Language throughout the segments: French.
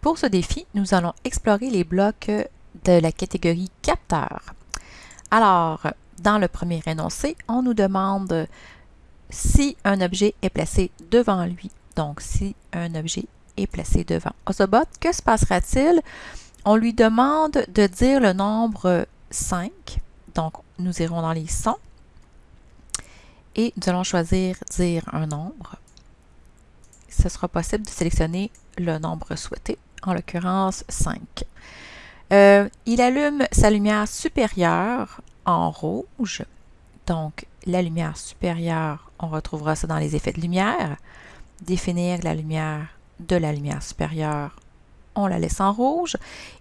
Pour ce défi, nous allons explorer les blocs de la catégorie capteur. Alors, dans le premier énoncé, on nous demande si un objet est placé devant lui. Donc, si un objet est placé devant Ozobot, que se passera-t-il? On lui demande de dire le nombre 5. Donc, nous irons dans les sons. Et nous allons choisir dire un nombre. Ce sera possible de sélectionner le nombre souhaité, en l'occurrence 5. Euh, il allume sa lumière supérieure en rouge. Donc, la lumière supérieure, on retrouvera ça dans les effets de lumière. Définir la lumière de la lumière supérieure, on la laisse en rouge.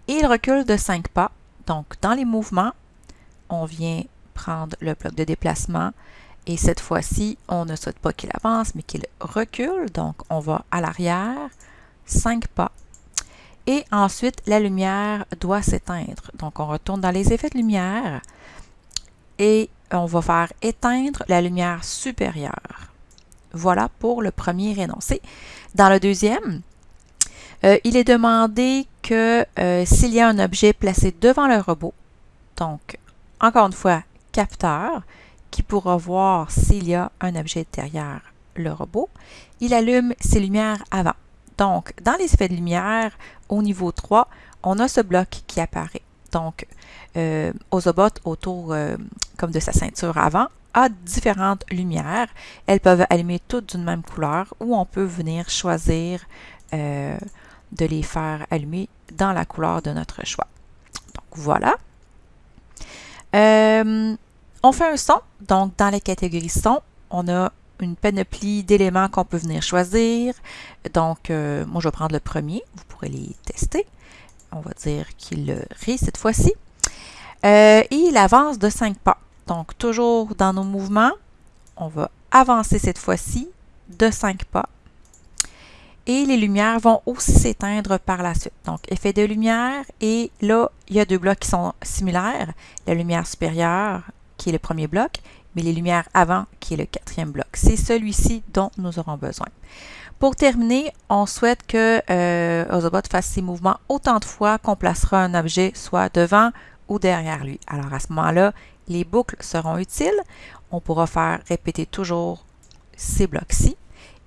Et il recule de 5 pas. Donc, dans les mouvements, on vient prendre le bloc de déplacement. Et cette fois-ci, on ne souhaite pas qu'il avance, mais qu'il recule. Donc, on va à l'arrière, 5 pas. Et ensuite, la lumière doit s'éteindre. Donc, on retourne dans les effets de lumière et on va faire éteindre la lumière supérieure. Voilà pour le premier énoncé. Dans le deuxième, euh, il est demandé que euh, s'il y a un objet placé devant le robot, donc encore une fois, capteur, qui pourra voir s'il y a un objet derrière le robot, il allume ses lumières avant. Donc, dans les effets de lumière, au niveau 3, on a ce bloc qui apparaît. Donc, euh, Ozobot autour euh, comme de sa ceinture avant a différentes lumières. Elles peuvent allumer toutes d'une même couleur ou on peut venir choisir euh, de les faire allumer dans la couleur de notre choix. Donc voilà. On fait un son. Donc dans la catégorie son, on a une panoplie d'éléments qu'on peut venir choisir. Donc moi je vais prendre le premier. Vous pourrez les tester. On va dire qu'il rit cette fois-ci. Euh, et il avance de 5 pas. Donc, toujours dans nos mouvements, on va avancer cette fois-ci de 5 pas. Et les lumières vont aussi s'éteindre par la suite. Donc, effet de lumière. Et là, il y a deux blocs qui sont similaires. La lumière supérieure, qui est le premier bloc, mais les lumières avant, qui est le quatrième bloc. C'est celui-ci dont nous aurons besoin. Pour terminer, on souhaite que euh, Ozobot fasse ses mouvements autant de fois qu'on placera un objet soit devant ou derrière lui. Alors à ce moment-là, les boucles seront utiles. On pourra faire répéter toujours ces blocs-ci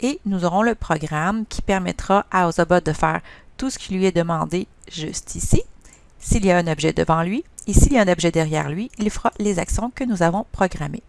et nous aurons le programme qui permettra à Ozobot de faire tout ce qui lui est demandé juste ici. S'il y a un objet devant lui et s'il y a un objet derrière lui, il fera les actions que nous avons programmées.